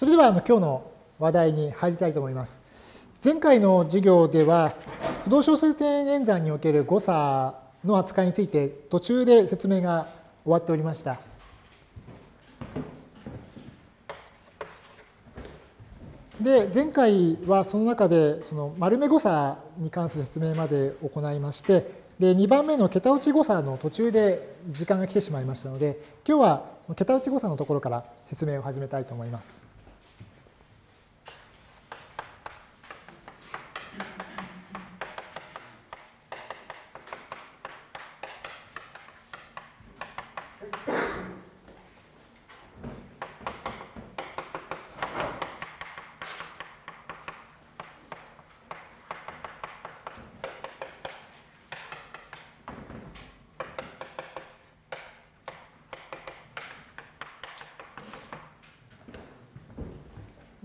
それではあの今日の話題に入りたいと思います。前回の授業では、不動小数点演算における誤差の扱いについて途中で説明が終わっておりました。で、前回はその中でその丸目誤差に関する説明まで行いまして、で、2番目の桁落ち誤差の途中で時間が来てしまいましたので、今日は桁落ち誤差のところから説明を始めたいと思います。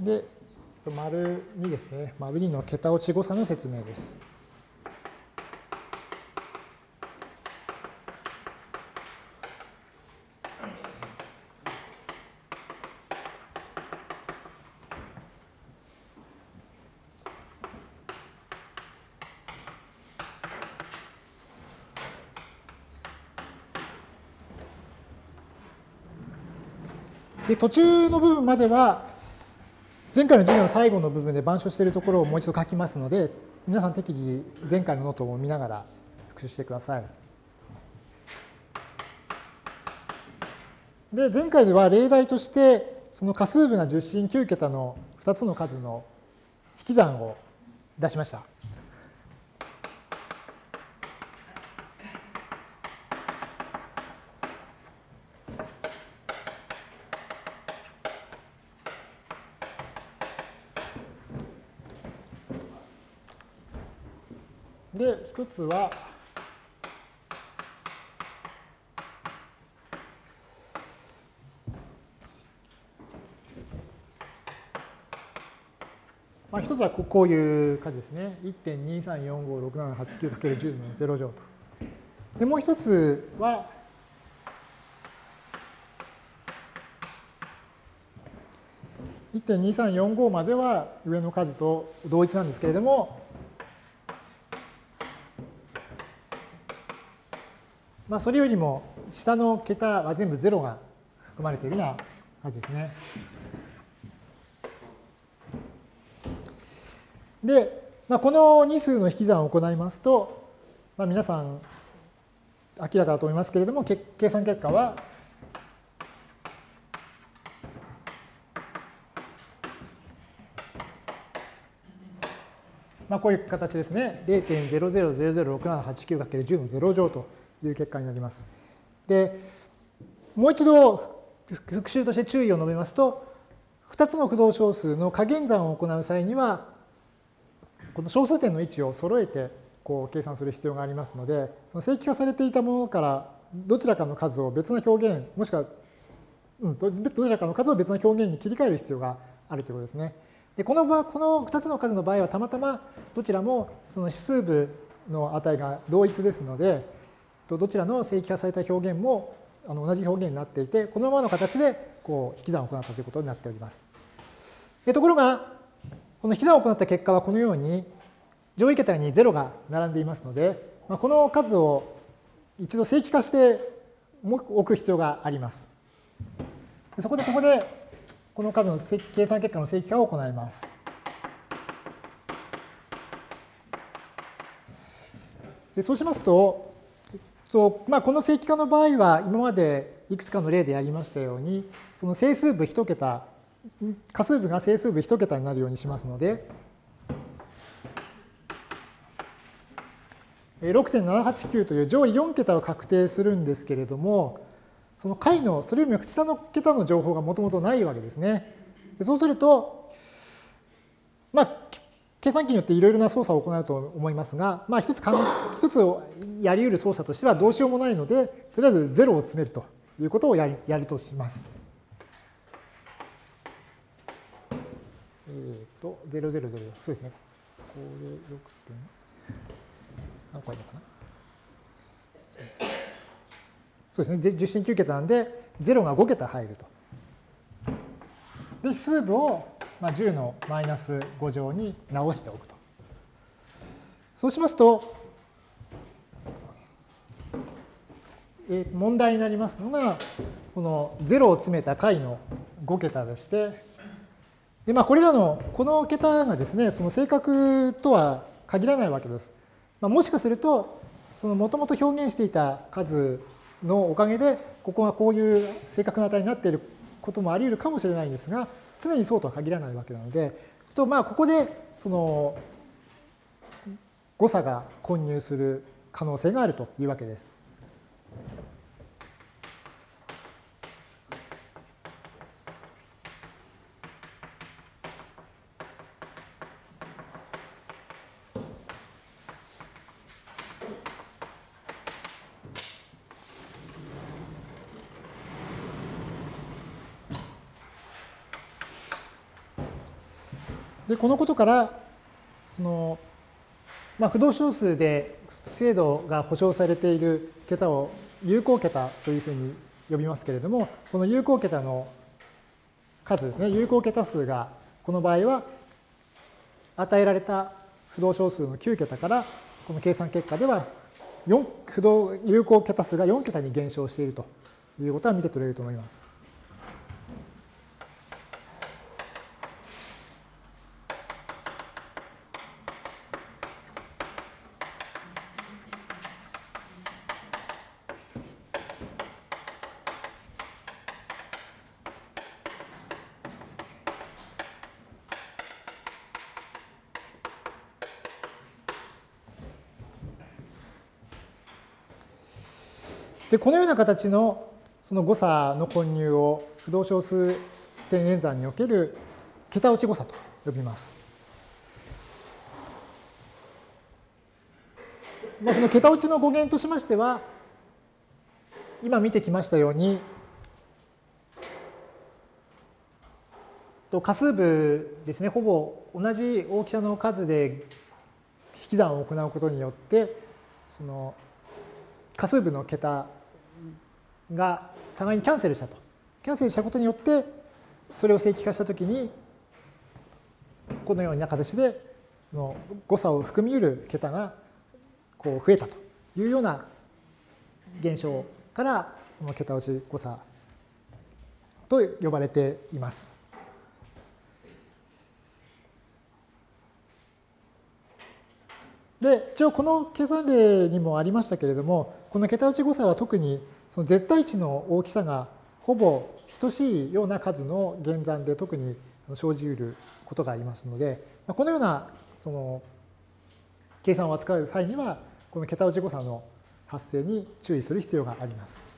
で、丸2ですね。丸2の桁落ち誤差の説明です。で途中の部分までは前回の授業の最後の部分で板書しているところをもう一度書きますので、皆さん適宜前回のノートを見ながら復習してください。で、前回では例題として、その仮数部が10進9桁の2つの数の引き算を出しました。で、一つは、まあ、一つはこういう数ですね。1.23456789×10 の0乗と。で、もう一つは、1.2345までは上の数と同一なんですけれども、まあ、それよりも下の桁は全部0が含まれているような感じですね。で、まあ、この2数の引き算を行いますと、まあ、皆さん明らかだと思いますけれども、計算結果はまあ、こういう形ですね。0.00006789×10 の0乗という結果になります。で、もう一度復習として注意を述べますと、2つの不動小数の加減算を行う際には、この小数点の位置を揃えてこう計算する必要がありますので、その正規化されていたものからどちらかの数を別の表現、もしくは、うん、どちらかの数を別の表現に切り替える必要があるということですね。でこの場この2つの数の場合はたまたまどちらもその指数部の値が同一ですので、どちらの正規化された表現もあの同じ表現になっていて、このままの形でこう引き算を行ったということになっております。でところが、この引き算を行った結果はこのように上位桁に0が並んでいますので、まあ、この数を一度正規化して置く必要があります。そこでここでこの数の計算結果の正規化を行います。でそうしますと、そうまあ、この正規化の場合は今までいくつかの例でやりましたようにその整数部1桁仮数部が整数部1桁になるようにしますので6.789という上位4桁を確定するんですけれどもその解のそれよりも下の桁の情報がもともとないわけですね。そうすると計算機によっていろいろな操作を行うと思いますが、まあ、一つ一つやり得る操作としてはどうしようもないので、とりあえず0を詰めるということをやるやるとします。えっ、ー、と、000、そうですね。これ6点、何個あるのかなそうですね。10進9桁なんで、0が5桁入ると。で、数部をまあ10のマイナス5乗に直しておくと。そうしますと、え問題になりますのが、この0を詰めた解の5桁でして、でまあ、これらの、この桁がですね、その正確とは限らないわけです。まあ、もしかすると、そのもともと表現していた数のおかげで、ここがこういう正確な値になっていることもあり得るかもしれないんですが、常にそうとは限らないわけなので、とまあここでその誤差が混入する可能性があるというわけです。でこのことからその、まあ、不動小数で精度が保証されている桁を有効桁というふうに呼びますけれどもこの有効桁の数ですね有効桁数がこの場合は与えられた不動小数の9桁からこの計算結果では4不動有効桁数が4桁に減少しているということは見て取れると思います。このような形のその誤差の混入を不動小数点演算における桁落ち誤差と呼びます。まあ、その桁落ちの語源としましては今見てきましたように仮数部ですねほぼ同じ大きさの数で引き算を行うことによってその仮数部の桁が互いにキャンセルしたと。キャンセルしたことによって、それを正規化したときに、このような形での誤差を含み得る桁がこう増えたというような現象からこの桁落ち誤差と呼ばれています。で一応この計算例にもありましたけれどもこの桁落ち誤差は特にその絶対値の大きさがほぼ等しいような数の減算で特に生じうることがありますので、このようなその計算を扱う際には、この桁落ち誤差の発生に注意する必要があります。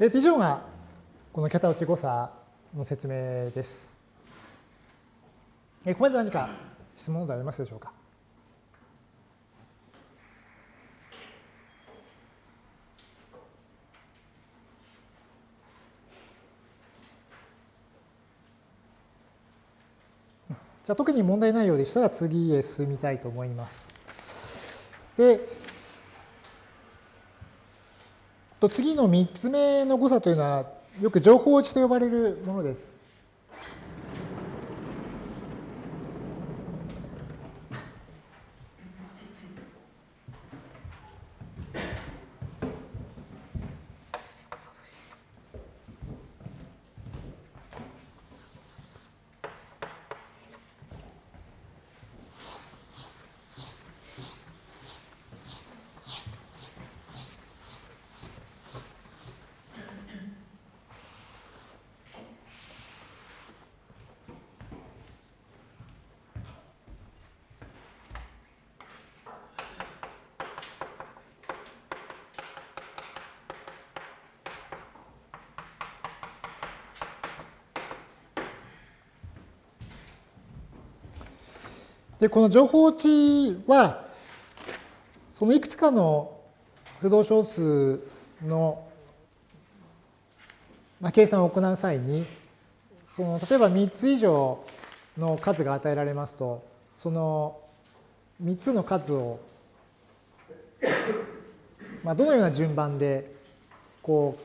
えー、以上がこの桁落ち誤差の説明です。えー、ここまで何か質問などありますでしょうか？じゃあ特に問題ないようでしたら次へ進みたいと思います。で、と次の3つ目の誤差というのは、よく情報値と呼ばれるものです。で、この情報値は、そのいくつかの不動小数の計算を行う際に、その例えば3つ以上の数が与えられますと、その3つの数を、まあ、どのような順番でこう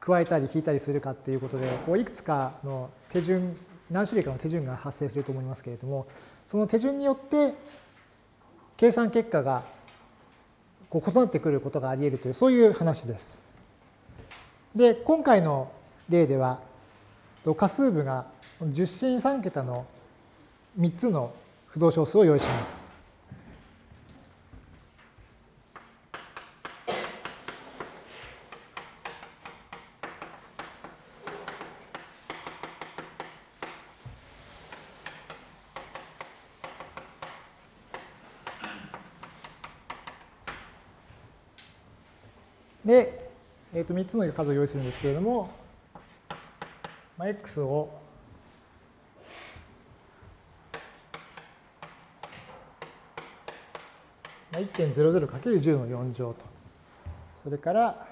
加えたり引いたりするかっていうことで、こういくつかの手順、何種類かの手順が発生すると思いますけれども、その手順によって計算結果がこう異なってくることがあり得るという、そういう話です。で、今回の例では、仮数部が10進3桁の3つの不動小数を用意します。で、えー、と3つの数を用意するんですけれども、まあ、x を、1.00×10 の4乗と。それから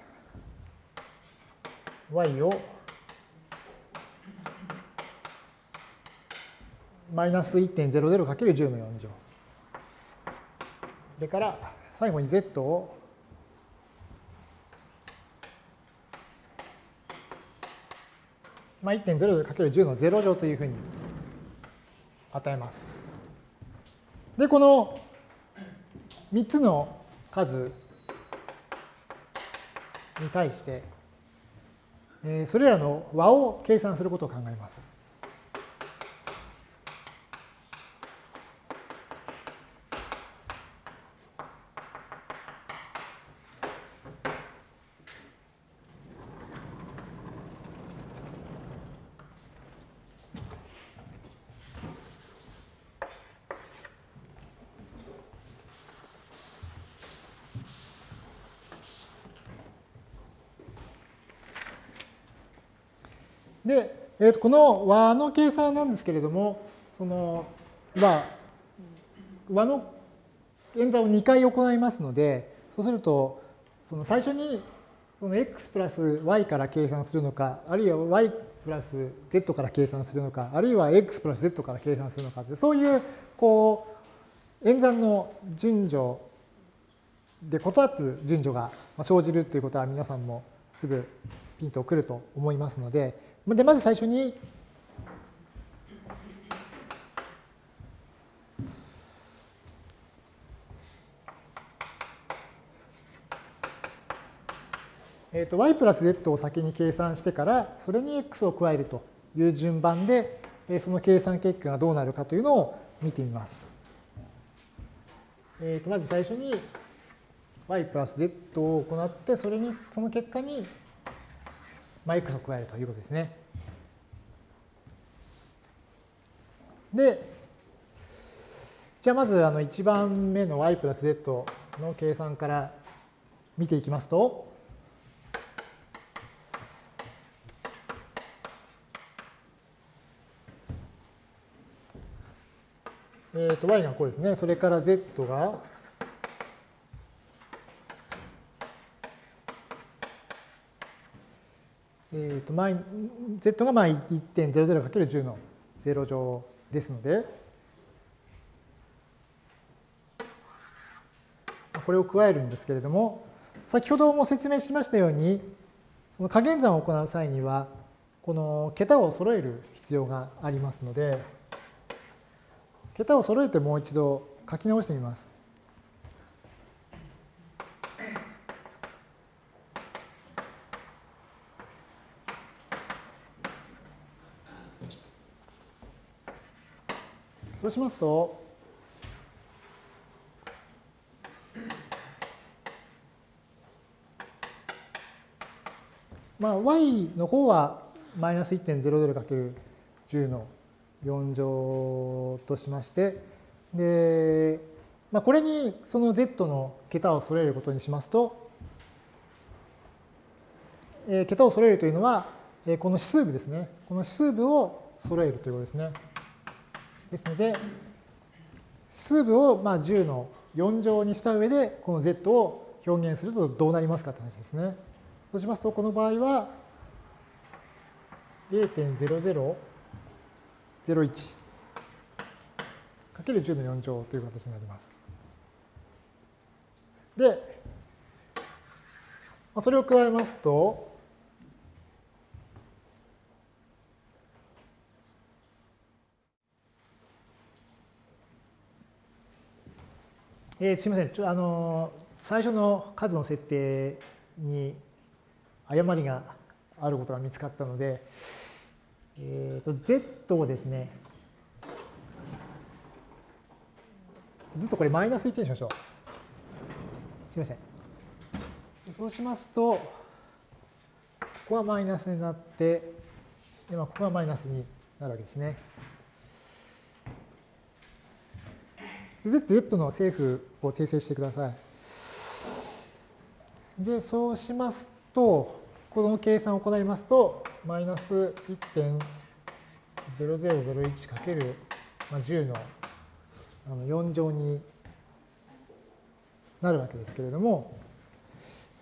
y をマイナス 1.00×10 の4乗。それから最後に z をまあ、1.0×10 の0乗というふうに与えます。で、この3つの数に対して、えそれらの和を計算することを考えます。で、えー、とこの和の計算なんですけれども、その和和の演算を2回行いますので、そうすると、その最初にその x プラス y から計算するのか、あるいは y プラス z から計算するのか、あるいは x プラス z から計算するのかそういうこう演算の順序で異なる順序が生じるということは皆さんもすぐピンとくると思いますので、で、まず最初に、えー、と y プラス z を先に計算してから、それに x を加えるという順番で、その計算結果がどうなるかというのを見てみます。えー、とまず最初に y プラス z を行って、それに、その結果にまあ、x を加えるということですね。で、じゃあまずあの1番目の y プラス z の計算から見ていきますと、えっ、ー、と y がこうですね。それから z がえーとまあ、z が 1.00×10 の0乗ですので、これを加えるんですけれども、先ほども説明しましたように、その加減算を行う際には、この桁を揃える必要がありますので、桁を揃えてもう一度書き直してみます。そうしますと、まあ、y の方はマイナス 1.00×10 の4乗としまして、で、まあ、これにその z の桁を揃えることにしますと、えー、桁を揃えるというのは、えー、この指数部ですね。この指数部を揃えるということですね。ですので、数部をまあ10の4乗にした上で、この z を表現するとどうなりますかって話ですね。そうしますと、この場合は、0.0001かける10の4乗という形になります。で、それを加えますと、えー、すみません、ちょあの最初の数の設定に誤りがあることが見つかったので、えーと、z をですね、ずっとこれマイナス1にしましょう。すみません。そうしますと、ここはマイナスになって、今ここがマイナスになるわけですね。Z, Z の正負を訂正してください。で、そうしますと、この計算を行いますと、マイナス1.0001かける10の4乗になるわけですけれども、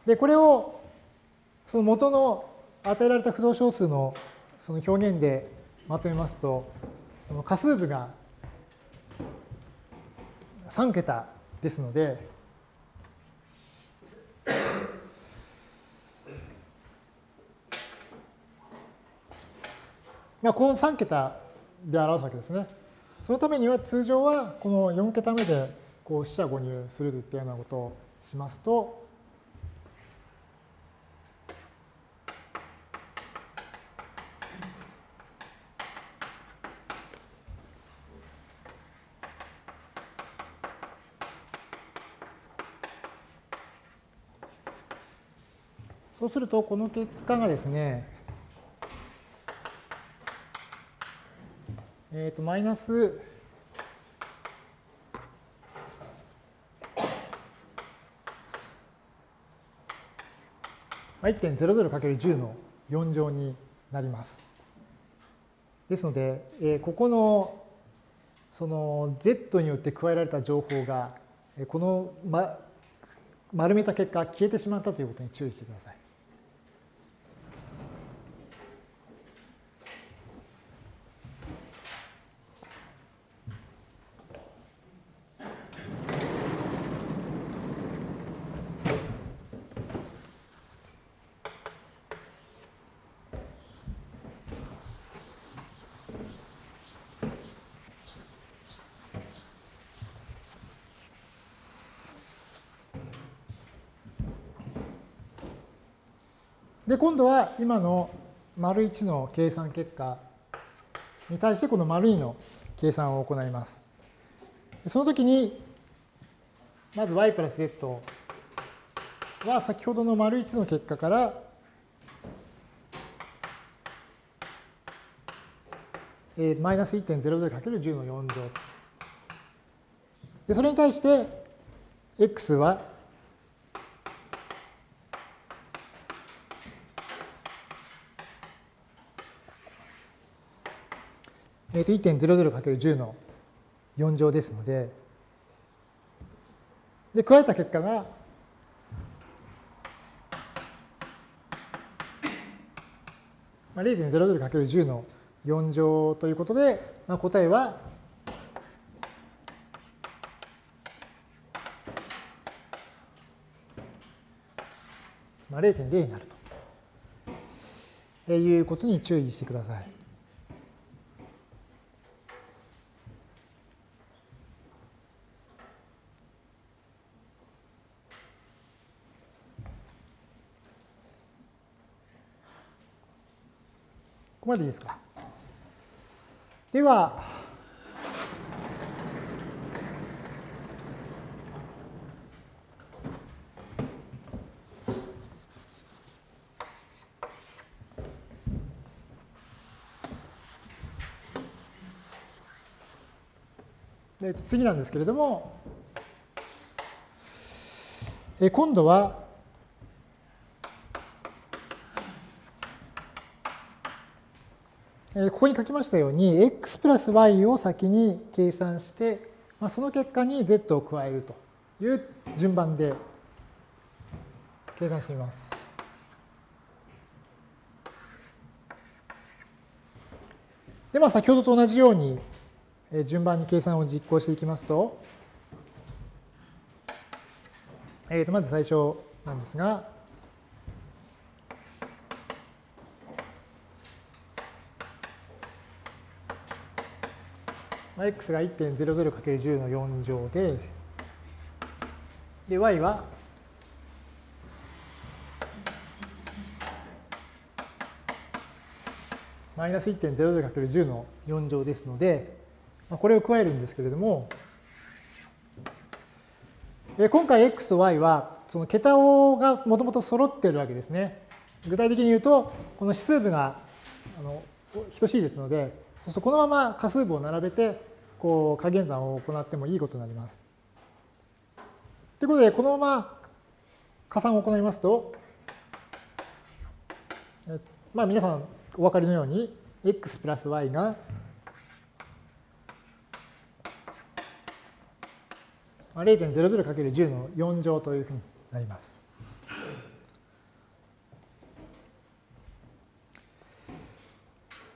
で、これをその元の与えられた不動小数のその表現でまとめますと、仮数部が3桁ですので、まあ、この3桁で表すわけですね。そのためには通常はこの4桁目でこう四捨五入するというようなことをしますと、そうすると、この結果がですね、えっ、ー、と、マイナス 1.00×10 の4乗になります。ですので、えー、ここのその z によって加えられた情報が、この、ま、丸めた結果消えてしまったということに注意してください。で、今度は今の丸1の計算結果に対してこの丸2の計算を行います。その時に、まず y プラス z は先ほどの丸1の結果からマイナス 1.00×10 の4乗。で、それに対して、x はえー、と 1.00×10 の4乗ですので、で、加えた結果が、まあ、0.00×10 の4乗ということで、まあ、答えは、まあ、0.0になるということに注意してください。こまでいいですか。では、えと次なんですけれども、え今度はここに書きましたように、x プラス y を先に計算して、まあ、その結果に z を加えるという順番で計算してみます。で、まあ、先ほどと同じように順番に計算を実行していきますと、えー、とまず最初なんですが、x が 1.00×10 の4乗で、で、y はマイナス 1.00×10 の4乗ですので、これを加えるんですけれども、今回 x と y はその桁をがもともと揃っているわけですね。具体的に言うと、この指数部があの等しいですので、そうするとこのまま仮数部を並べて、こう加減算を行ってもいいことになります。ということで、このまま加算を行いますと、まあ皆さんお分かりのように、x プラス y が0 0 0 × 1 0の4乗というふうになります。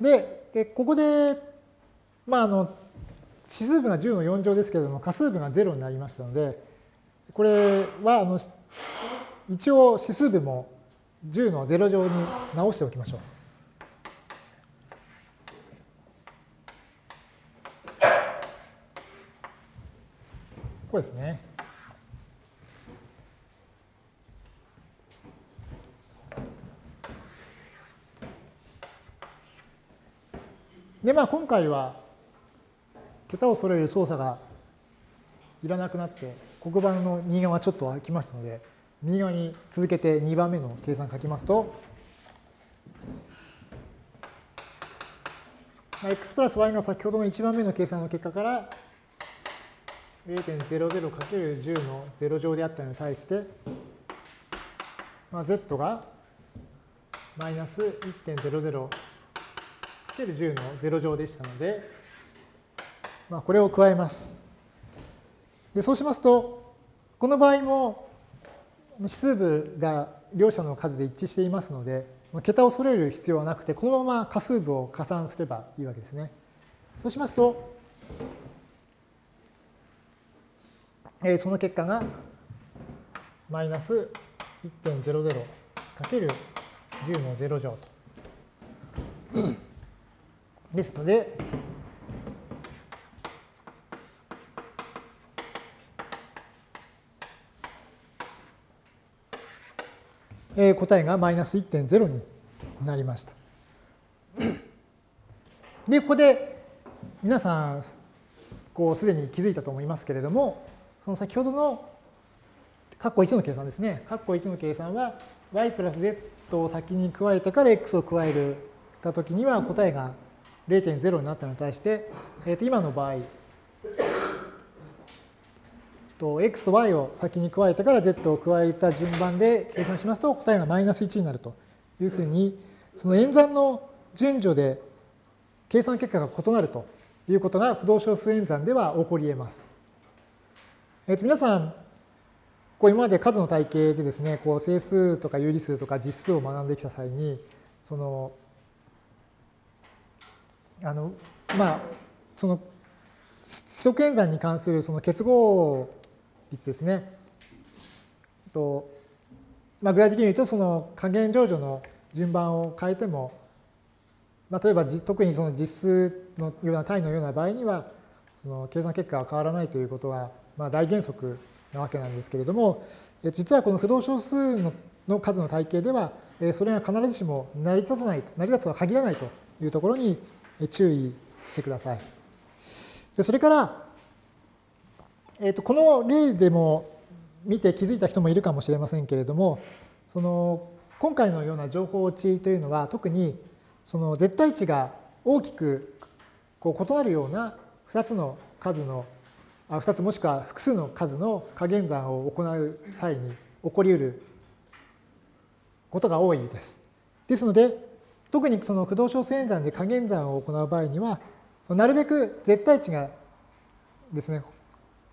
で、でここで、まあ、あの指数部が10の4乗ですけれども、仮数部が0になりましたので、これはあの一応指数部も10の0乗に直しておきましょう。こうですね。で、まあ今回は桁を揃える操作がいらなくなって、黒板の右側ちょっと空きましたので、右側に続けて2番目の計算書きますと、x プラス y が先ほどの1番目の計算の結果から 0.00×10 の0乗であったのに対して、まあ、z がマイナス 1.00×10 の0乗でしたので、まあ、これを加えます。でそうしますと、この場合も指数部が両者の数で一致していますので、桁を揃える必要はなくて、このまま仮数部を加算すればいいわけですね。そうしますと、えその結果がマイナス 1.00×10 の0乗と。ですので、えー、答えがマイナス1.0になりました。で、ここで皆さん、こうすでに気づいたと思いますけれども、その先ほどの括弧1の計算ですね。括弧1の計算は y プラス z を先に加えてから x を加えるたときには答えが0.0になったのに対して、えー、と今の場合、x と y を先に加えてから z を加えた順番で計算しますと答えがマイナス1になるというふうにその演算の順序で計算結果が異なるということが不動小数演算では起こり得ます。えー、と皆さん、こう今まで数の体系でですね、こう整数とか有理数とか実数を学んできた際に、その、あの、まあ、その、指則演算に関するその結合率ですね。とまあ、具体的に言うと、その加減乗除の順番を変えても、まあ、例えば特にその実数のような単位のような場合には、その計算結果が変わらないということは、まあ、大原則なわけなんですけれども、実はこの不動小数のの数の体系では、それが必ずしも成り立たない、成り立つとは限らないというところに注意してください。でそれから、えー、とこの例でも見て気づいた人もいるかもしれませんけれども、その今回のような情報値というのは特にその絶対値が大きくこう異なるような2つの数のあ2つもしくは複数の数の加減算を行う際に起こり得ることが多いです。ですので、特にその不動小数演算で加減算を行う場合には、なるべく絶対値がですね、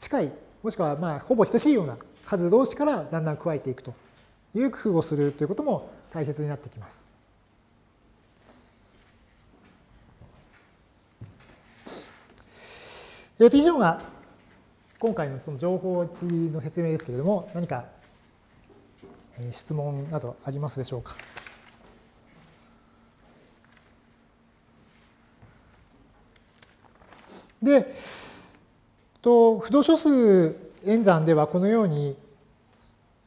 近い、もしくはまあほぼ等しいような数同士からだんだん加えていくという工夫をするということも大切になってきます。えー、と以上が今回のその情報値の説明ですけれども、何か質問などありますでしょうか？で、と不動小数演算ではこのように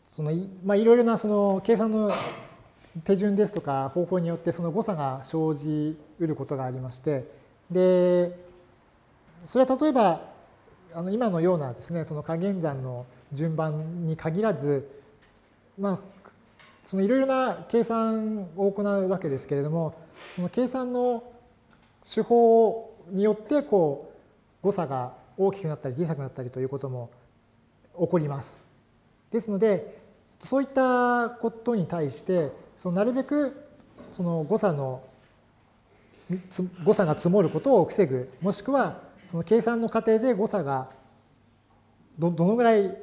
そのまあ、いろいろなその計算の手順ですとか方法によってその誤差が生じうることがありましてでそれは例えばあの今のようなですねその加減算の順番に限らずまあそのいろいろな計算を行うわけですけれどもその計算の手法によってこう誤差が大きくなったり小さくなったりということも起こります。ですのでそういったことに対してそのなるべくその誤差の誤差が積もることを防ぐもしくはその計算の過程で誤差がどどのぐらい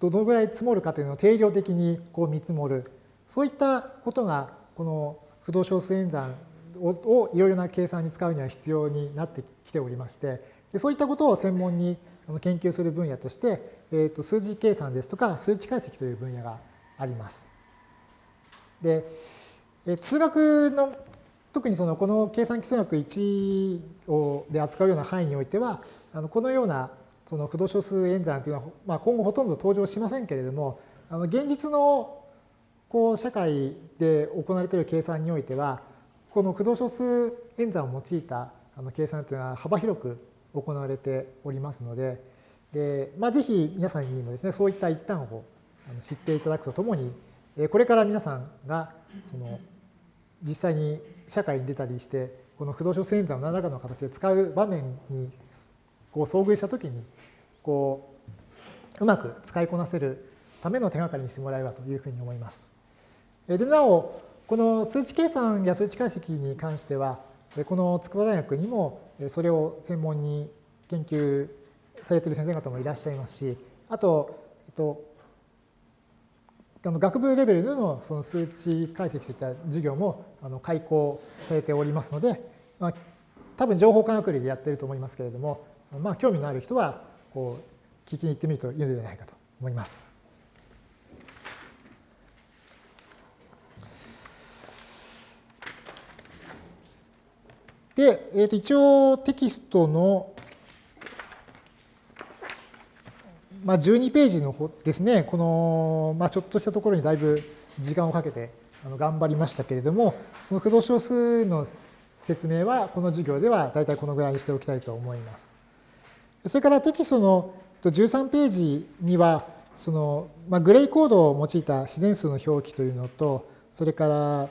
どのぐらい積もるかというのを定量的にこう見積もるそういったことがこの不動小数演算をいろいろな計算に使うには必要になってきておりましてそういったことを専門に研究する分野として、えー、と数字計算ですとか数値解析という分野があります。で、え数学の特にそのこの計算基礎学1をで扱うような範囲においてはあのこのようなその不動小数演算というのは、まあ、今後ほとんど登場しませんけれどもあの現実のこう社会で行われている計算においてはこの不動小数演算を用いたあの計算というのは幅広く行われておりますのでで、まあ、ぜひ皆さんにもですねそういった一端を知っていただくとともにこれから皆さんがその実際に社会に出たりしてこの不動小数演算を何らかの形で使う場面にこう遭遇した時にこううまく使いこなせるための手がかりにしてもらえばというふうに思います。でなおこの数値計算や数値解析に関してはこの筑波大学にもそれを専門に研究されている先生方もいらっしゃいますしあと、えっと、あの学部レベルでのその数値解析といった授業もあの開講されておりますので、まあ、多分情報科学類でやってると思いますけれども、まあ、興味のある人はこう聞きに行ってみるといいのではないかと思います。で、えー、と一応テキストのまあ、12ページの方ですね、この、まあ、ちょっとしたところにだいぶ時間をかけて頑張りましたけれども、その駆動小数の説明はこの授業では大体このぐらいにしておきたいと思います。それからテキストの13ページには、そのまあ、グレイコードを用いた自然数の表記というのと、それから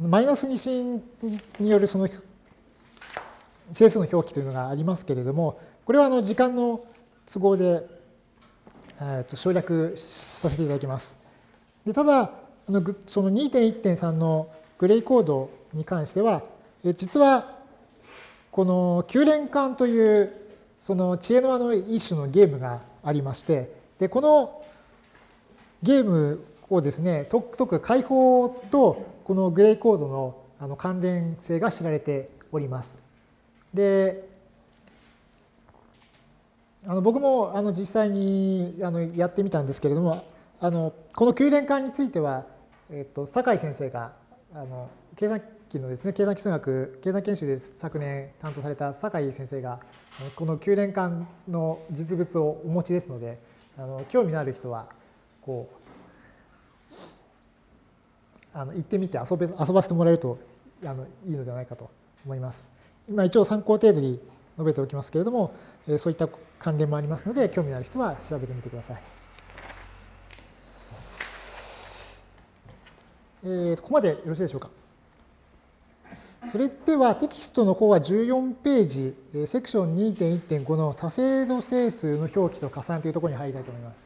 マイナス二進によるその整数の表記というのがありますけれども、これはあの時間の都合でえー、と省略させていただきます。でただ、あのその2.1.3のグレイコードに関しては、え実はこの9連環というその知恵の輪の一種のゲームがありまして、でこのゲームをですね、特く解放とこのグレイコードのあの関連性が知られております。で、あの僕もあの実際にあのやってみたんですけれどもあのこの9連間については、えっと、酒井先生があの計算機のですね計算基礎学計算研修で昨年担当された酒井先生がこの9連間の実物をお持ちですのであの興味のある人はこうあの行ってみて遊べ遊ばせてもらえるとあのいいのではないかと思います。今一応参考程度に述べておきますけれども、そういった関連もありますので、興味のある人は調べてみてください。えー、ここまでよろしいでしょうか。それではテキストの方は14ページ、セクション2.1.5の多精度整数の表記と加算というところに入りたいと思います。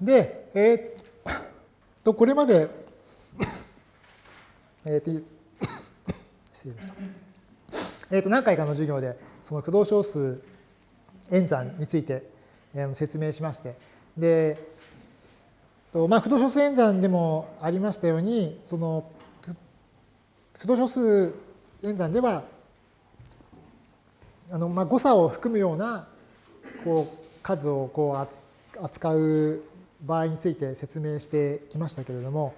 で、えー、とこれまで、えー、と失礼ました。えー、と何回かの授業でその駆動小数演算について説明しましてで、まあ、駆動小数演算でもありましたようにその駆動小数演算ではあの、まあ、誤差を含むようなこう数をこう扱う場合について説明してきましたけれども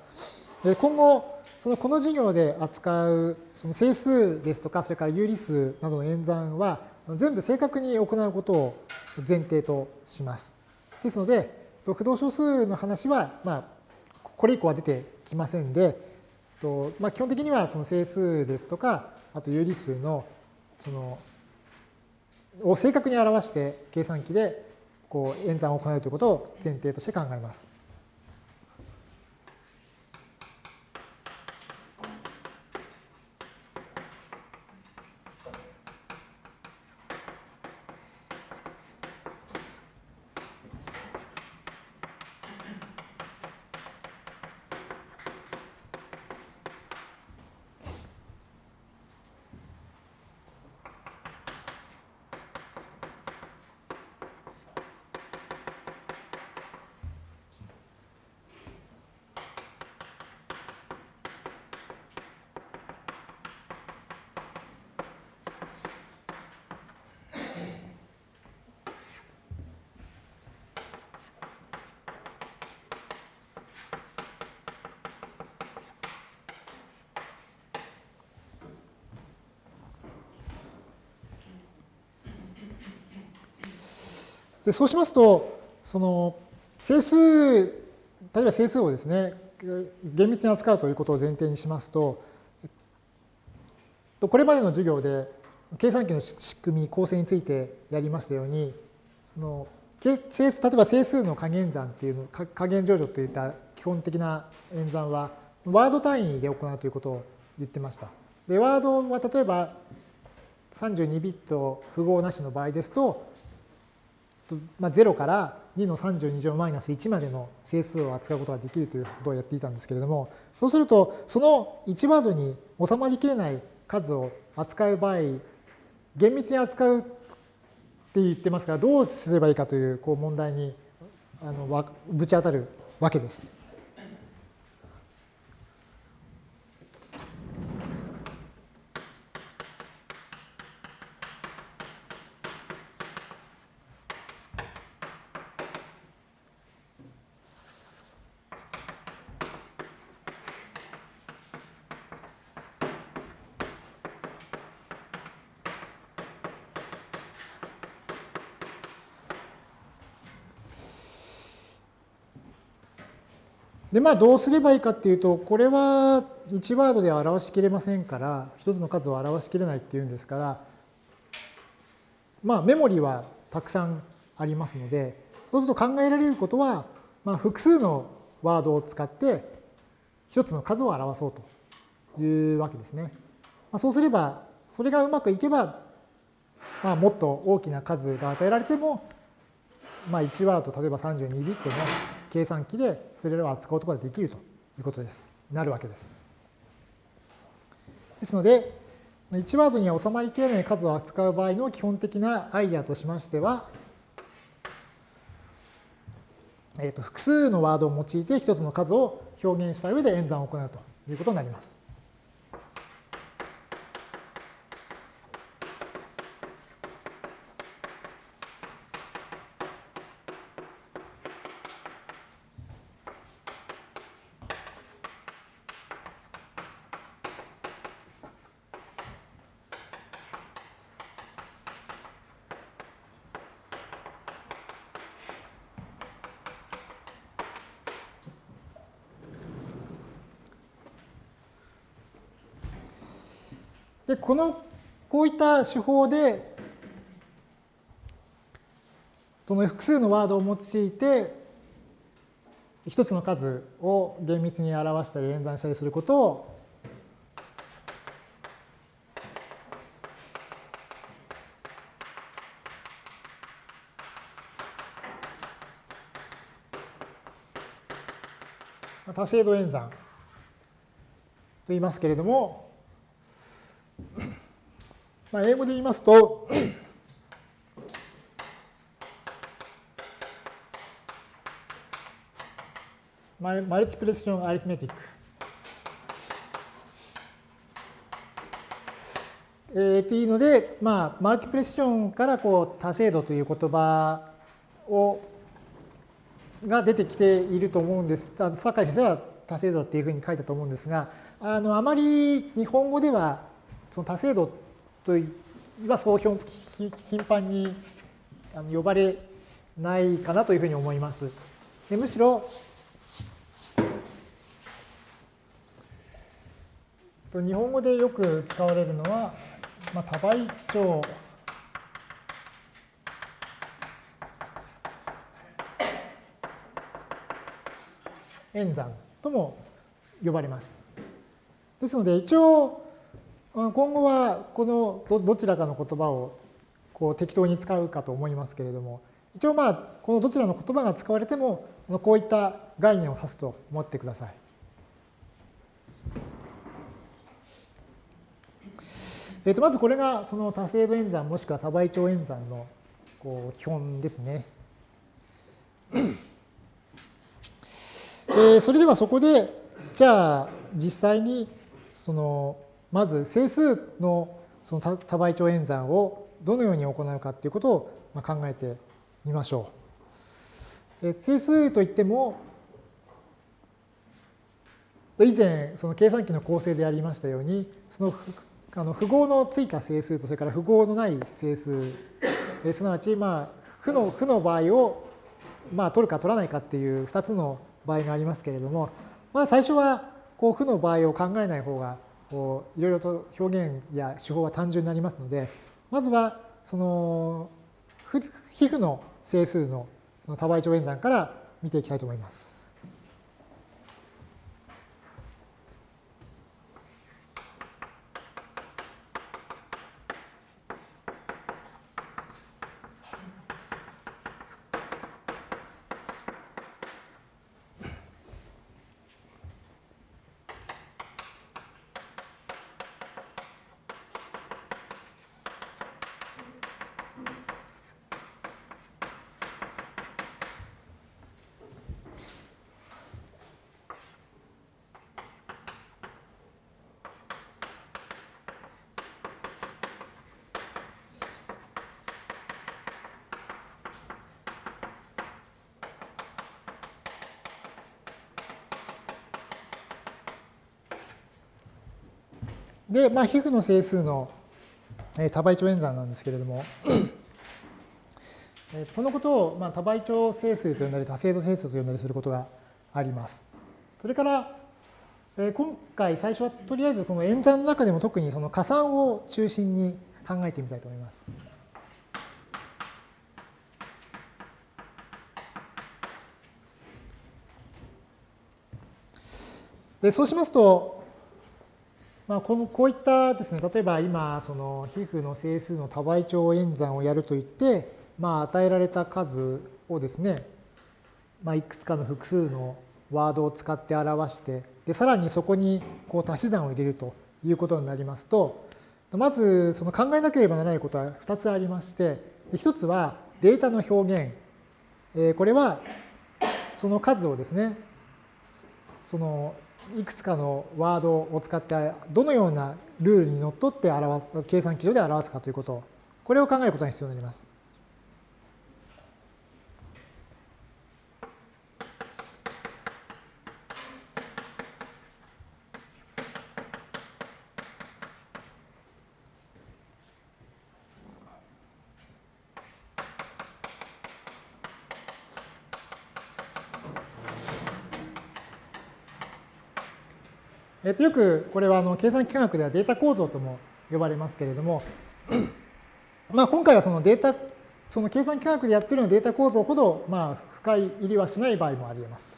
今後そのこの授業で扱うその整数ですとかそれから有理数などの演算は全部正確に行うことを前提とします。ですので駆動小数の話はまあこれ以降は出てきませんでま、基本的にはその整数ですとかあと有理数のそのを正確に表して計算機でこう演算を行うということを前提として考えます。でそうしますと、その整数、例えば整数をですね、厳密に扱うということを前提にしますと、これまでの授業で計算機の仕組み、構成についてやりましたように、その整数例えば整数の加減算っていうの、加減乗除といった基本的な演算は、ワード単位で行うということを言ってました。で、ワードは例えば32ビット符号なしの場合ですと、まあ、0から2の32乗マイナス1までの整数を扱うことができるということをやっていたんですけれども、そうすると、その1ワードに収まりきれない数を扱う場合、厳密に扱うって言ってますから、どうすればいいかというこう問題にあのぶち当たるわけです。で、まあ、どうすればいいかっていうと、これは1ワードでは表しきれませんから、一つの数を表しきれないっていうんですから、まあ、メモリはたくさんありますので、そうすると考えられることは、まあ、複数のワードを使って、一つの数を表そうというわけですね。まあ、そうすれば、それがうまくいけば、まあ、もっと大きな数が与えられても、まあ、1ワード、例えば32ビットの計算機でそれらを扱うことができるということです。なるわけです。ですので、1ワードには収まりきれない数を扱う場合の基本的なアイデアとしましては、えー、と複数のワードを用いて1つの数を表現した上で演算を行うということになります。この、こういった手法で、その複数のワードを用いて、一つの数を厳密に表したり演算したりすることを多精度演算と言いますけれども、まあ、英語で言いますと、マルチプレッションアリスメティック。えー、というので、まあ、マルチプレッションからこう多精度という言葉をが出てきていると思うんです。酒井先生は多精度っていうふうに書いたと思うんですが、あのあまり日本語ではその多精度とはそう頻繁に呼ばれないかなというふうに思います。でむしろ日本語でよく使われるのは、まあ、多倍長演算とも呼ばれます。ですので一応今後はこのどちらかの言葉をこう適当に使うかと思いますけれども一応まあこのどちらの言葉が使われてもこういった概念を指すと思ってください。えー、とまずこれがその多精度演算もしくは多倍長演算のこう基本ですね。えー、それではそこでじゃあ実際にそのまず整数のその多倍長演算をどのように行うかということを考えてみましょう。整数といっても以前その計算機の構成でありましたようにそのあの符号のついた整数とそれから符号のない整数すなわちまあ負の負の場合をまあ取るか取らないかっていう2つの場合がありますけれどもまあ最初はこう負の場合を考えない方がこういろいろと表現や手法は単純になりますのでまずはその皮膚の整数の多倍長演算から見ていきたいと思います。で、まあ、皮膚の整数の多倍長演算なんですけれども、このことをまあ多倍長整数と呼んだり多精度整数と呼んだりすることがあります。それから、今回最初はとりあえずこの演算の中でも特にその加算を中心に考えてみたいと思います。でそうしますと、まあ、このこういったですね例えば今その皮膚の整数の多倍長演算をやるといって、まあ、与えられた数をですね、まあ、いくつかの複数のワードを使って表してでさらにそこにこう足し算を入れるということになりますとまずその考えなければならないことは2つありまして1つはデータの表現。これはその数をですねそのいくつかのワードを使ってどのようなルールにのっとって表す計算基準で表すかということこれを考えることが必要になります。っと、よくこれはあの計算機科学ではデータ構造とも呼ばれますけれども、まあ、今回はそのデータ、その計算機科学でやってるようなデータ構造ほど、まあ、深い入りはしない場合もあり得ます。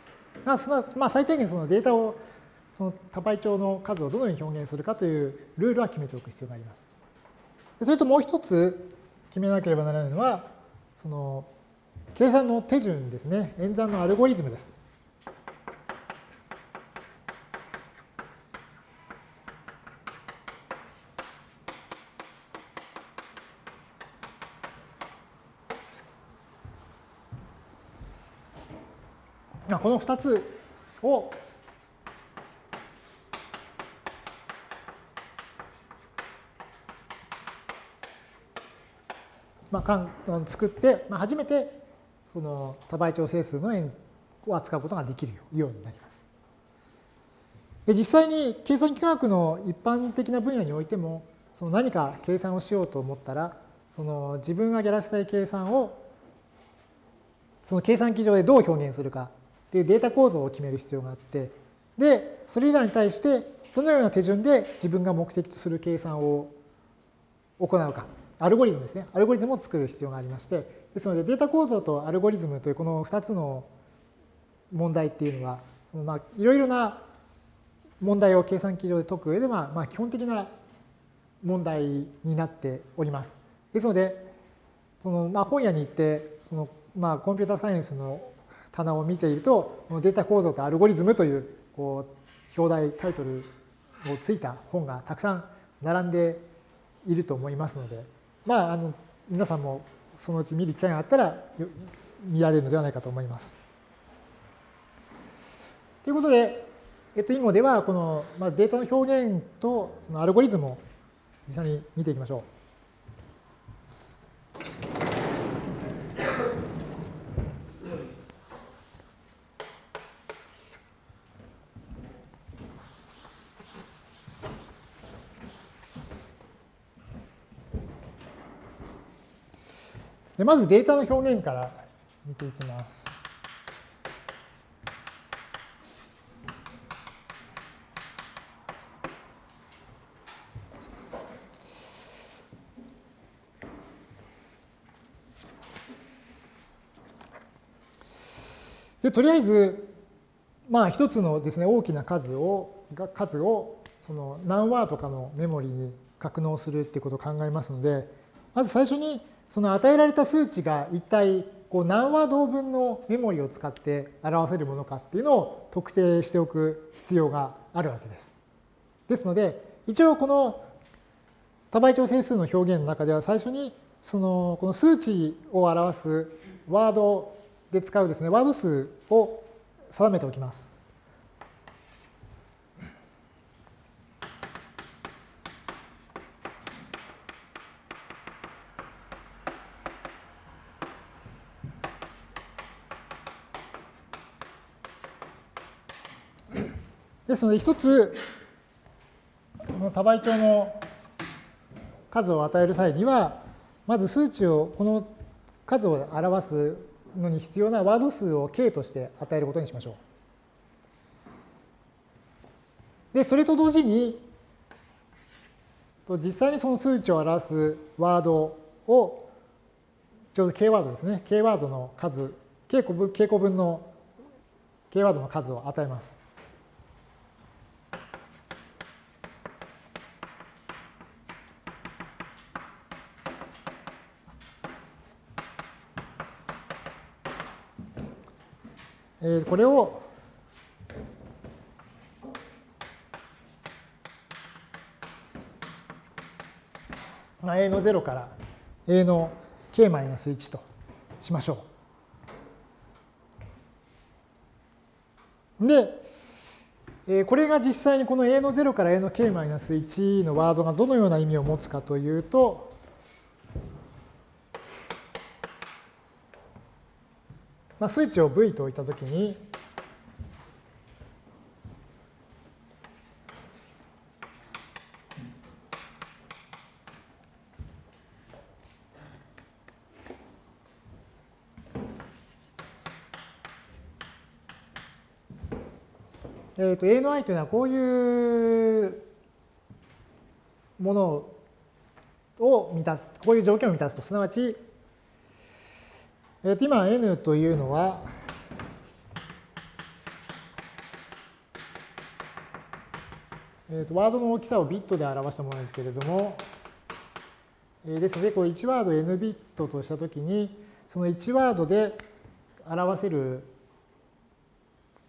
まあ、最低限そのデータを、その多倍長の数をどのように表現するかというルールは決めておく必要があります。それともう一つ決めなければならないのは、その計算の手順ですね。演算のアルゴリズムです。の2つをまあ、作って、まあ、初めてその多倍調整数の円を扱うことができるようになります。で実際に計算機科学の一般的な分野においてもその何か計算をしようと思ったらその自分がやらせたい計算をその計算機上でどう表現するかっていうデータ構造を決める必要があってでそれらに対してどのような手順で自分が目的とする計算を行うかアルゴリズムですね。アルゴリズムを作る必要がありまして、ですのでデータ構造とアルゴリズムというこの2つの問題っていうのは、そのまあいろいろな問題を計算機上で解く上では、まあ、基本的な問題になっております。ですので、そのまあ本屋に行って、そのまあコンピューターサイエンスの棚を見ていると、データ構造とアルゴリズムというこう表題、タイトルをついた本がたくさん並んでいると思いますので、まあ、あの皆さんもそのうち見る機会があったら見られるのではないかと思います。ということで、えっと、囲碁ではこの、まあ、データの表現とそのアルゴリズムを実際に見ていきましょう。でまずデータの表現から見ていきます。でとりあえず、まあ、一つのですね大きな数を数をその何ワードかのメモリに格納するっていうことを考えますのでまず最初にその与えられた数値が一体こう何ワード分のメモリを使って表せるものかっていうのを特定しておく必要があるわけです。ですので一応この多倍調整数の表現の中では最初にそのこの数値を表すワードで使うですねワード数を定めておきます。ですので、一つ、この多倍調の数を与える際には、まず数値を、この数を表すのに必要なワード数を k として与えることにしましょう。で、それと同時に、実際にその数値を表すワードを、ちょうど k ワードですね。k ワードの数、k 個分 k 個分の k ワードの数を与えます。えこれをまあ、a の0から a の k-1 としましょう。で、えこれが実際にこの a の0から a の k-1 のワードがどのような意味を持つかというと、まあ、スイッチを V と置いたときに、えー、と A の i というのはこういうものを満たす、こういう条件を満たすと、すなわちえー、と今 n というのは、えー、とワードの大きさをビットで表したものですけれども、えー、ですので、こう1ワード n ビットとしたときに、その1ワードで表せる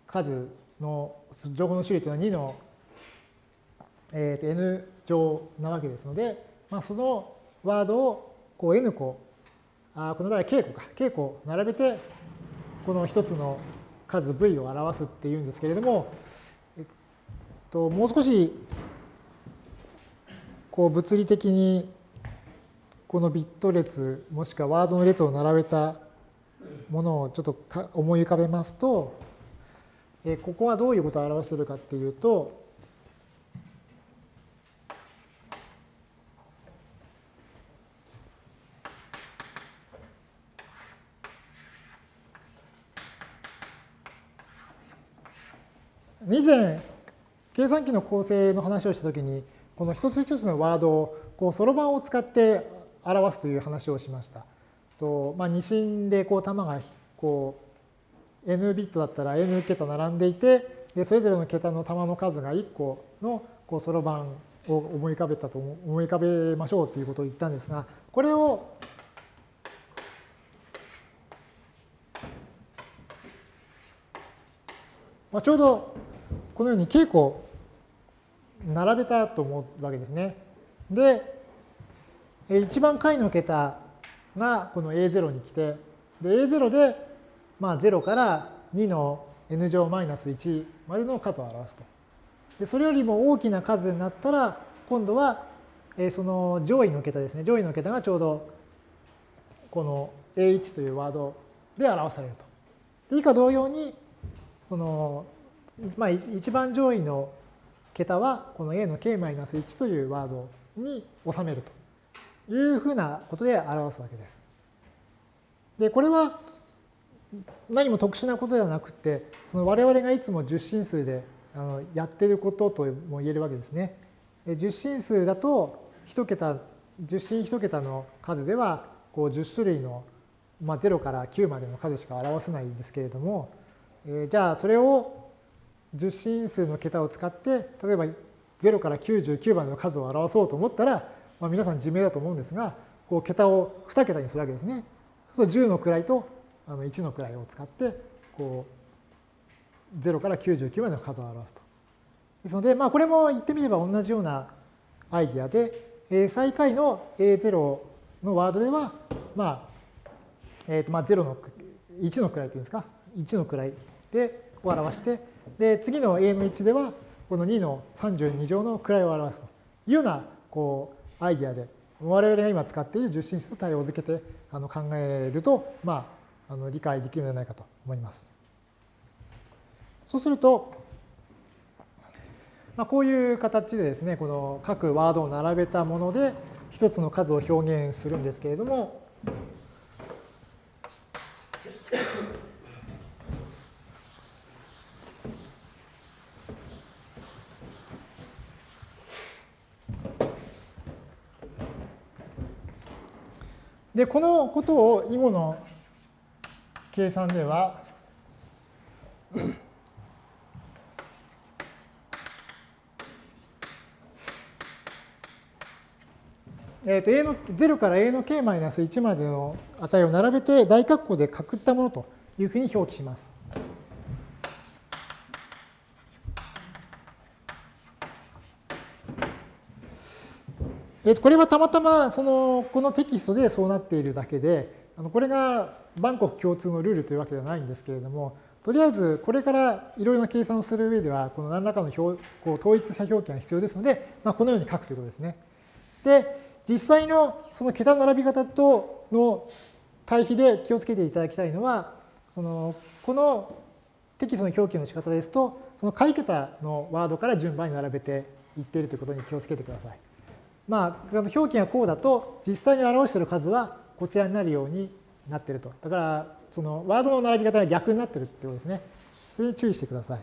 数の情報の種類というのは2の、えー、と n 乗なわけですので、まあ、そのワードをこう n 個あこの場合は稽古か。稽古を並べてこの一つの数 v を表すっていうんですけれども、えっと、もう少しこう物理的にこのビット列もしくはワードの列を並べたものをちょっと思い浮かべますと、えここはどういうことを表しているかっていうと、以前計算機の構成の話をしたときにこの一つ一つのワードをこうそろばんを使って表すという話をしました。とまあ、二進でこう玉がこう n ビットだったら n 桁並んでいてでそれぞれの桁の玉の数が1個のそろばんを思い浮かべたと思い浮かべましょうということを言ったんですがこれをまあ、ちょうどこのように稽古並べたと思うわけですね。で、一番下位の桁がこの A0 に来て、で A0 でまあ0から2の n 乗マイナス1までの数を表すと。でそれよりも大きな数になったら、今度はその上位の桁ですね。上位の桁がちょうどこの A1 というワードで表されると。以下同様に、そのまあ、一番上位の桁はこの a の k-1 というワードに収めるというふうなことで表すわけです。で、これは何も特殊なことではなくて、その我々がいつも十進数でやってることとも言えるわけですね。十進数だと一桁、十進一桁の数ではこう10種類の、まあ、0から9までの数しか表せないんですけれども、え、じゃあそれを十進数の桁を使って例えば0から99番の数を表そうと思ったら、まあ、皆さん自明だと思うんですがこう桁を2桁にするわけですね。そうすると10の位とあの1の位を使ってこう0から99までの数を表すと。ですので、まあ、これも言ってみれば同じようなアイディアで、えー、最下位の A0 のワードでは、まあえー、とまあ0の1の位というんですか？1の位で表してで、次の a の1では、この2の32乗の位を表すというようなこうアイディアで、我々が今使っている十進数と対応づけてあの考えると、まあ、あの理解できるのではないかと思います。そうすると、まあ、こういう形でですね、この各ワードを並べたもので一つの数を表現するんですけれども、で、このことを囲碁の計算では、えー、と a の0から a の k-1 までの値を並べて大括弧でくったものというふうに表記します。えー、これはたまたまそのこのテキストでそうなっているだけで、あのこれが万国共通のルールというわけではないんですけれども、とりあえずこれからいろいろな計算をする上では、この何らかの表こう統一した表記が必要ですので、まあ、このように書くということですね。で、実際のその桁の並び方との対比で気をつけていただきたいのは、そのこのテキストの表記の仕方ですと、その下位桁のワードから順番に並べていっているということに気をつけてください。まあ、表記がこうだと、実際に表している数はこちらになるようになっていると。だから、そのワードの並び方が逆になっているということですね。それに注意してください。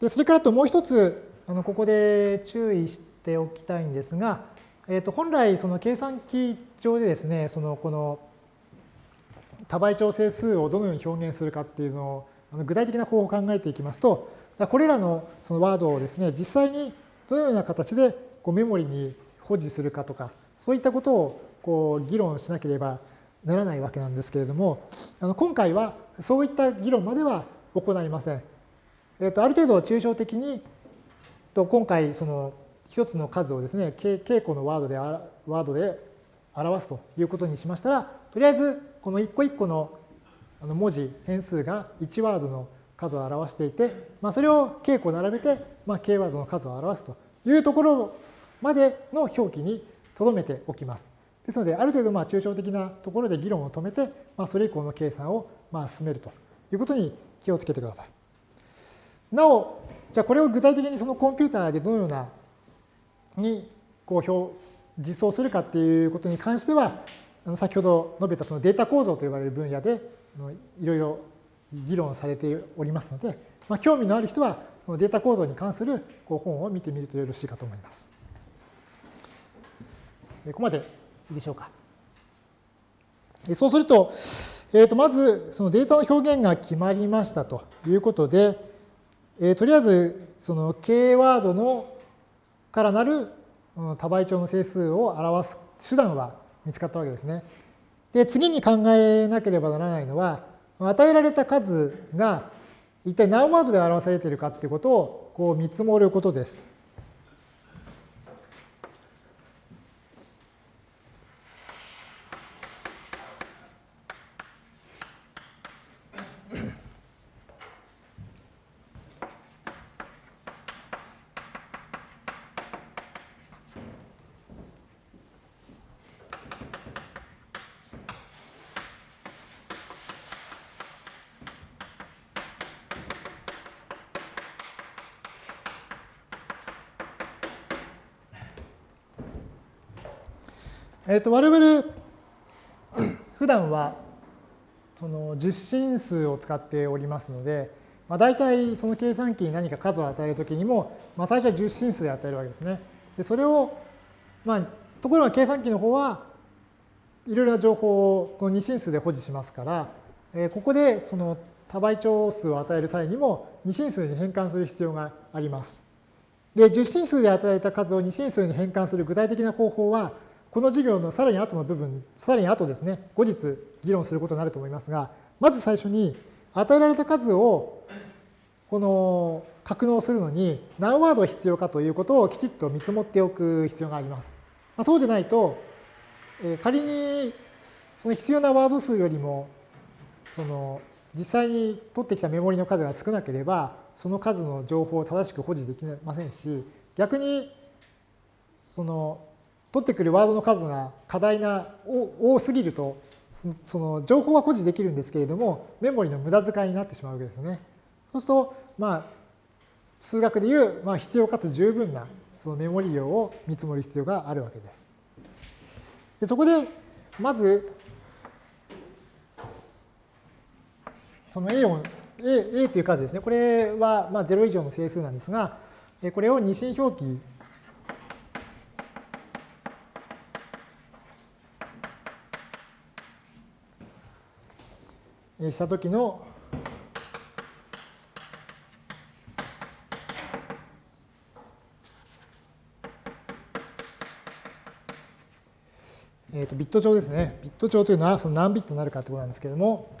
で、それからともう一つ、あのここで注意しておきたいんですが、えー、と本来、その計算機上でですね、そのこの多倍調整数をどのように表現するかっていうのを具体的な方法を考えていきますと、これらのそのワードをですね、実際にどのような形でこうメモリに保持するかとか、そういったことをこう議論しなければならないわけなんですけれども、あの今回はそういった議論までは行いません。えー、とある程度抽象的に、と今回その一つの数をですね、稽古のワードでワードで表すということにしましたら、とりあえずこの一個一個の文字、変数が1ワードの数を表していて、まあ、それを k 個並べて、まあ、k ワードの数を表すというところまでの表記に留めておきます。ですので、ある程度まあ抽象的なところで議論を止めて、まあ、それ以降の計算をまあ進めるということに気をつけてください。なお、じゃあこれを具体的にそのコンピューターでどのようなにこう表実装するかっていうことに関しては、先ほど述べたそのデータ構造と呼ばれる分野でいろいろ議論されておりますので、まあ、興味のある人はそのデータ構造に関するこう本を見てみるとよろしいかと思います。ここまでいいでしょうか。そうすると、えー、とまずそのデータの表現が決まりましたということで、えー、とりあえずその K ワードのからなる多倍長の整数を表す手段は見つかったわけですね。で次に考えなければならないのは与えられた数が一体何ワードで表されているかということをこう見積もることです。えっ、と、我々、普段は、その十進数を使っておりますので、まあ、大体その計算機に何か数を与えるときにも、まあ、最初は十進数で与えるわけですね。でそれを、まあ、ところが計算機の方はいろいろな情報をこの二進数で保持しますから、えー、ここでその多倍長数を与える際にも二進数に変換する必要があります。で、十進数で与えた数を二進数に変換する具体的な方法は、この授業のさらに後の部分、さらに後ですね、後日議論することになると思いますが、まず最初に与えられた数をこの格納するのに何ワード必要かということをきちっと見積もっておく必要があります。まあ、そうでないと、え仮にその必要なワード数よりもその実際に取ってきたメモリの数が少なければその数の情報を正しく保持できませんし逆にその取ってくるワードの数が過大な、多すぎると、その情報は保持できるんですけれども、メモリの無駄遣いになってしまうわけですよね。そうすると、まあ、数学でいう、まあ、必要かつ十分なそのメモリ量を見積もる必要があるわけです。でそこで、まず、その A を A, A という数ですね。これはまあ0以上の整数なんですが、これを二進表記したときのえー、とビット帳ですね。ビット帳というのはその何ビットになるかということなんですけれども、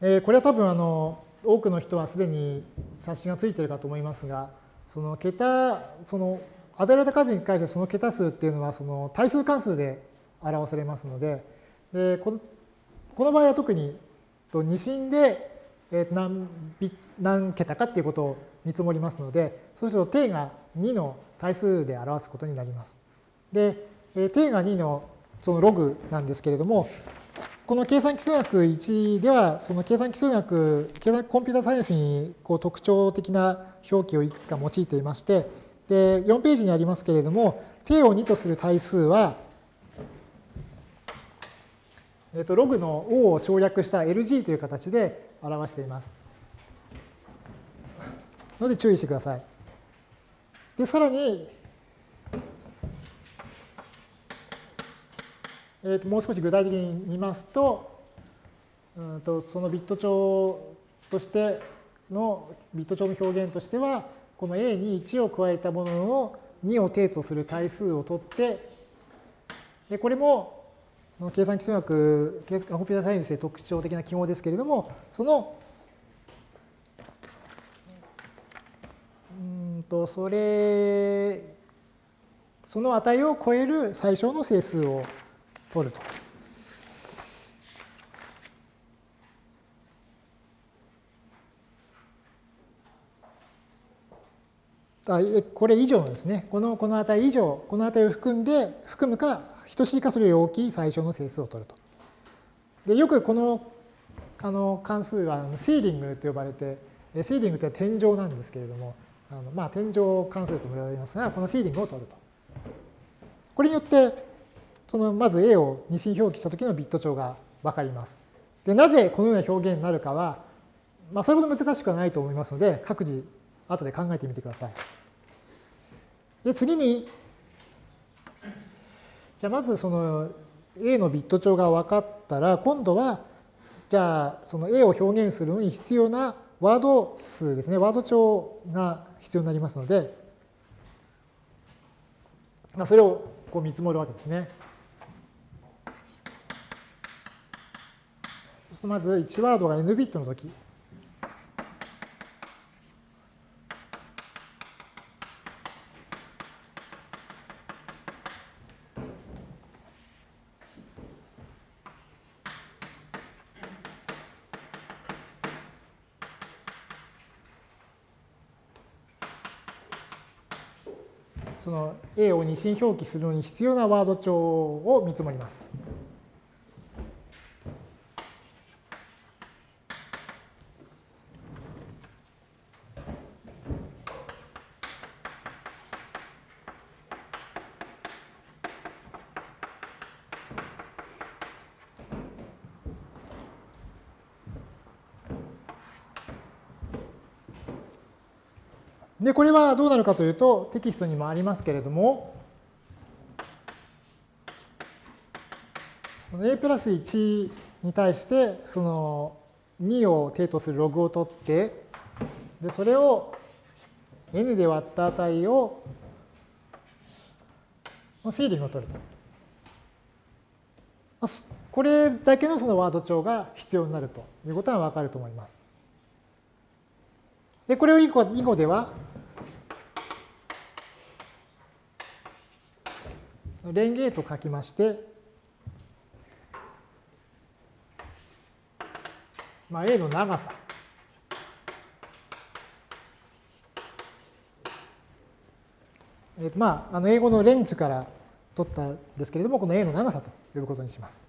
えー、これは多分あの多くの人はすでに冊子がついているかと思いますが、その桁、その与えられた数に対してその桁数っていうのはその対数関数で表されますので、でこのこの場合は特に二進で何何桁かっていうことを見積もりますので、そうすると定が2の対数で表すことになります。で、定が2のそのログなんですけれども、この計算基数学1では、その計算基数学、計算コンピュータサイエンスにこう特徴的な表記をいくつか用いていまして、で4ページにありますけれども、定を2とする対数は、えー、とログの O を省略した LG という形で表しています。ので注意してください。で、さらに、えー、ともう少し具体的に言いますと、うんとそのビット帳としての、ビット帳の表現としては、この A に1を加えたものの2を定とする対数を取って、でこれも計算基礎学、コンピュータサイエンスで特徴的な記号ですけれども、その、うんと、それ、その値を超える最小の整数を取ると。あこれ以上ですね。このこの値以上、この値を含んで、含むか、等しいかそれより大きい最小の整数を取ると。でよくこのあの関数はシーリングと呼ばれて、シーリングって天井なんですけれども、あのまあ天井関数とも言われますが、このシーリングを取ると。これによって、そのまず A を二進表記した時のビット長が分かります。でなぜこのような表現になるかは、まあ、それほど難しくはないと思いますので、各自後で考えてみてください。で次に、じゃあまずその A のビット長が分かったら、今度は、じゃあその A を表現するのに必要なワード数ですね、ワード帳が必要になりますので、まあ、それをこう見積もるわけですね。まず1ワードが n ビットの時。その A を二進表記するのに必要なワード帳を見積もります。で、これはどうなるかというと、テキストにもありますけれども、a プラス1に対して、その2を定とするログを取って、で、それを n で割った値を、シーリングを取ると。これだけのそのワード帳が必要になるということはわかると思います。で、これを以後以後では、レンゲート書きまして、まあ、A の長さ。えー、まあ、あの英語のレンズから取ったんですけれども、この A の長さと呼ぶことにします。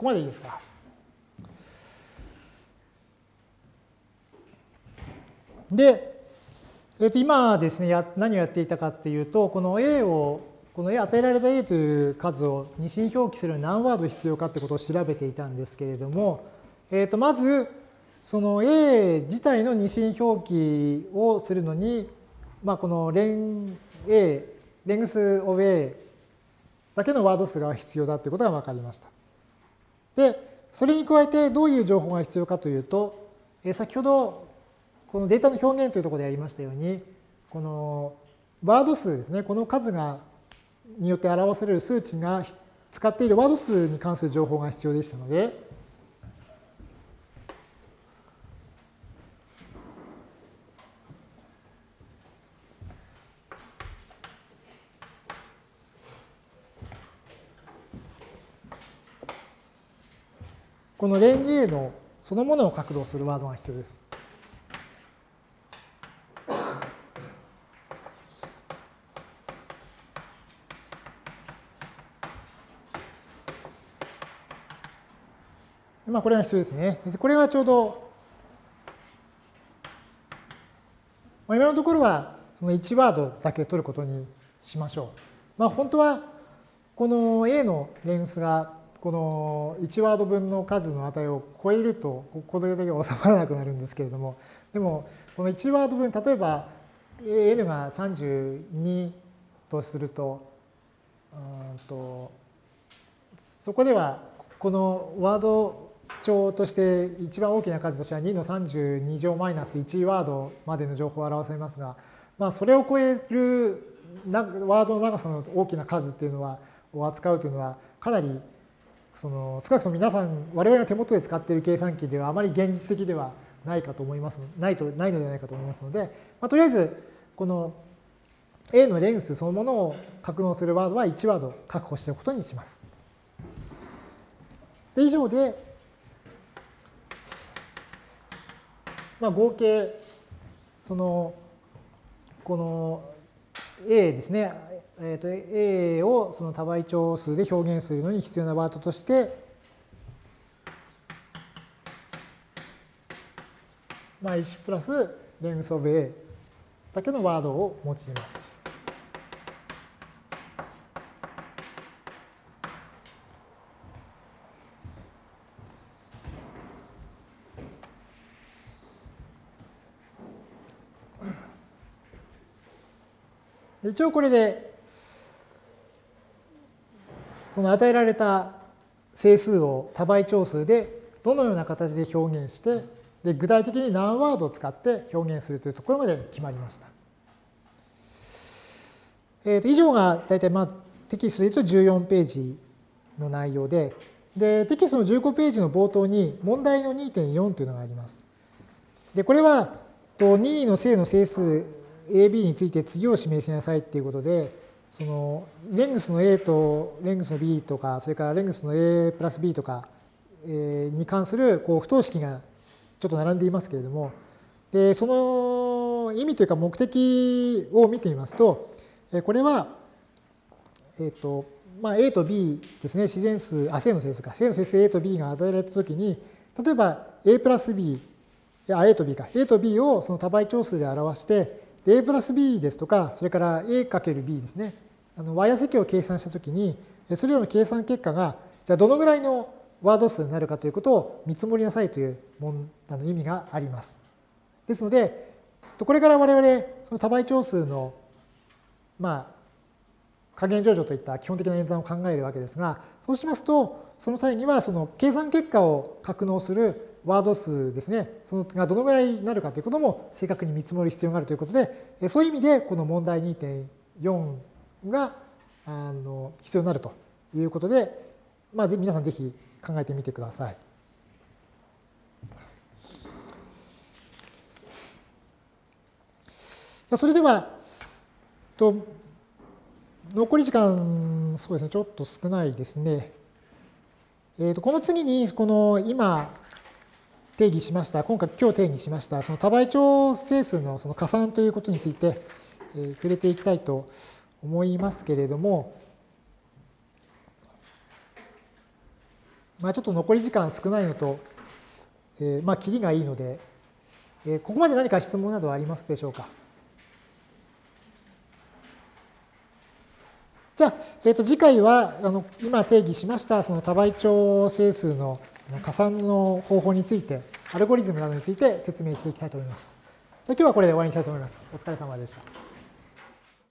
ここまでいいですか？で、えー、と今ですねや、何をやっていたかっていうと、この A を、この A 与えられた A という数を二進表記するのに何ワード必要かってことを調べていたんですけれども、えー、とまず、その A 自体の二進表記をするのに、まあ、このレン A、レングス of A だけのワード数が必要だということが分かりました。で、それに加えてどういう情報が必要かというと、え先ほどこのデータの表現というところでやりましたように、このワード数ですね、この数がによって表される数値が使っているワード数に関する情報が必要でしたので、このレンゲーのそのものを角度するワードが必要です。まあ、これが必要ですね。これはちょうど、今のところはその1ワードだけ取ることにしましょう。まあ、本当はこの A のレンスがこの1ワード分の数の値を超えるとこれだけ収まらなくなるんですけれども。でもこの1ワード分例えば n が32とするとうんとそこではこのワード帳として一番大きな数としては2の32乗マイナス1ワードまでの情報を表されますが、まあ、それを超えるワードの長さの大きな数っていうのはを扱うというのはかなりその少なくとも皆さん我々が手元で使っている計算機ではあまり現実的ではないかと思いますないとないのではないかと思いますので、まあ、とりあえずこの A のレンスそのものを格納するワードは1ワード確保しておくことにします。で以上で、まあ、合計そのこの A ですね、えー、と A をその多倍長数で表現するのに必要なワードとしてまあ1プラスレングスオブ A だけのワードを用います。一応これでその与えられた整数を多倍長数でどのような形で表現してで具体的に何ワードを使って表現するというところまで決まりました。えー、と以上が大体まあテキストで言うと14ページの内容ででテキストの15ページの冒頭に問題の2.4というのがあります。でこれは任意の正の整数 AB について次を示しなさいっていうことでそのレングスの A とレングスの B とかそれからレングスの A プラス B とかに関するこう不等式がちょっと並んでいますけれどもでその意味というか目的を見てみますとこれは、えっとまあ、A と B ですね。自然数あ正の整数か。正の整数 A と B が与えられたときに例えば A プラス B あ A と B か。A と B をその多倍長数で表して A プラス B ですとか、それから A かける B ですね。あの、ワイヤー積を計算したときに、それらの計算結果が、じゃあどのぐらいのワード数になるかということを見積もりなさいというあの意味があります。ですので、これから我々、その多倍長数の、まあ、加減上場といった基本的な演算を考えるわけですが、そうしますと、その際にはその計算結果を格納するワード数ですね、そのがどのぐらいになるかということも正確に見積もる必要があるということで、そういう意味でこの問題2.4があの必要になるということで、まあ、皆さんぜひ考えてみてください。それでは、と残り時間、そうですね、ちょっと少ないですね。えー、とこの次に、この今定義しました、今回今日定義しました、その多倍長整数のその加算ということについて、えー、触れていきたいと思いますけれども、まあ、ちょっと残り時間少ないのと、えー、まあ、切りがいいので、えー、ここまで何か質問などありますでしょうか？じゃあ、えー、と次回はあの今定義しましたその多倍長整数の加算の方法について、アルゴリズムなどについて説明していきたいと思います。じゃあ今日はこれで終わりにしたいと思います。お疲れ様でした。